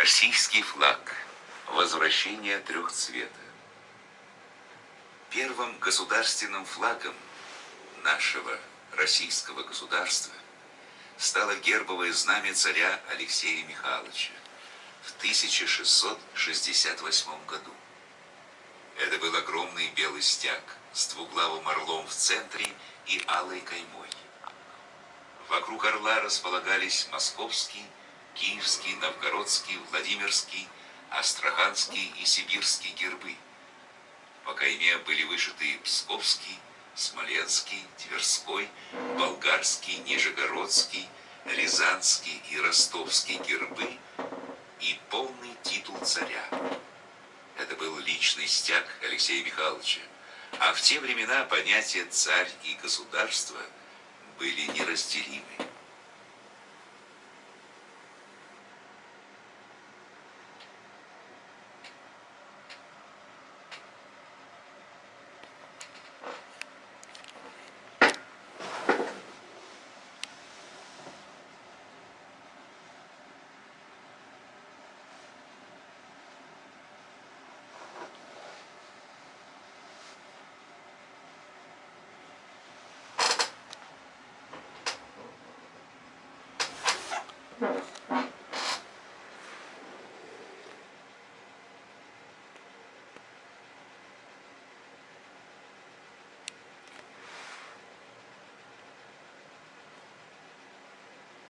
Российский флаг. Возвращение трехцвета. Первым государственным флагом нашего российского государства стало гербовое знамя царя Алексея Михайловича в 1668 году. Это был огромный белый стяг с двуглавым орлом в центре и алой каймой. Вокруг орла располагались московский, киевский, новгородский, владимирский, астраханский и сибирский гербы. По кайме были вышиты псковский, смоленский, тверской, болгарский, нижегородский, рязанский и ростовский гербы и полный титул царя. Это был личный стяг Алексея Михайловича, а в те времена понятия «царь» и «государство» были неразделимы.